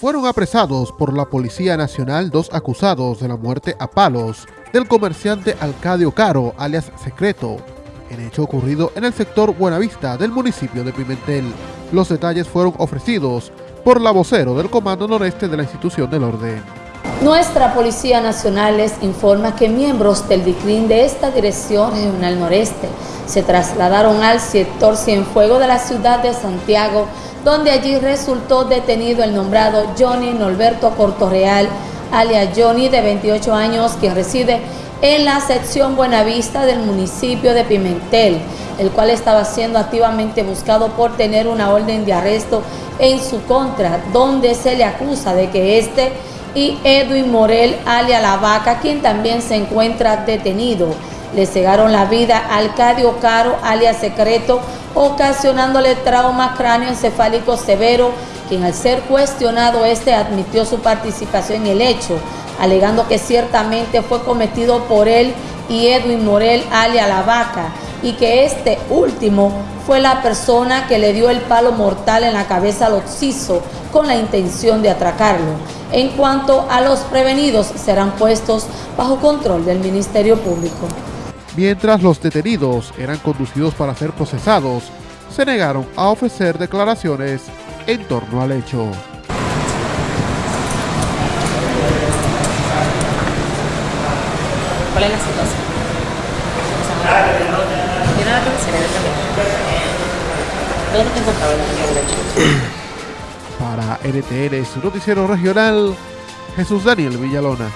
Fueron apresados por la Policía Nacional dos acusados de la muerte a palos del comerciante Alcadio Caro, alias Secreto, en hecho ocurrido en el sector Buenavista del municipio de Pimentel. Los detalles fueron ofrecidos por la vocero del Comando Noreste de la institución del orden. Nuestra Policía Nacional les informa que miembros del DICRIN de esta Dirección Regional Noreste se trasladaron al sector Cienfuego de la ciudad de Santiago donde allí resultó detenido el nombrado Johnny Norberto Cortorreal, alias Johnny, de 28 años, quien reside en la sección Buenavista del municipio de Pimentel, el cual estaba siendo activamente buscado por tener una orden de arresto en su contra, donde se le acusa de que este y Edwin Morel, alias La Vaca, quien también se encuentra detenido, le cegaron la vida a Alcadio Caro, alias Secreto, ocasionándole trauma cráneoencefálico severo, quien al ser cuestionado, este admitió su participación en el hecho, alegando que ciertamente fue cometido por él y Edwin Morel, alias La Vaca, y que este último fue la persona que le dio el palo mortal en la cabeza al occiso con la intención de atracarlo. En cuanto a los prevenidos, serán puestos bajo control del Ministerio Público mientras los detenidos eran conducidos para ser procesados, se negaron a ofrecer declaraciones en torno al hecho. ¿Cuál es la situación? Para NTN, su noticiero regional, Jesús Daniel Villalona.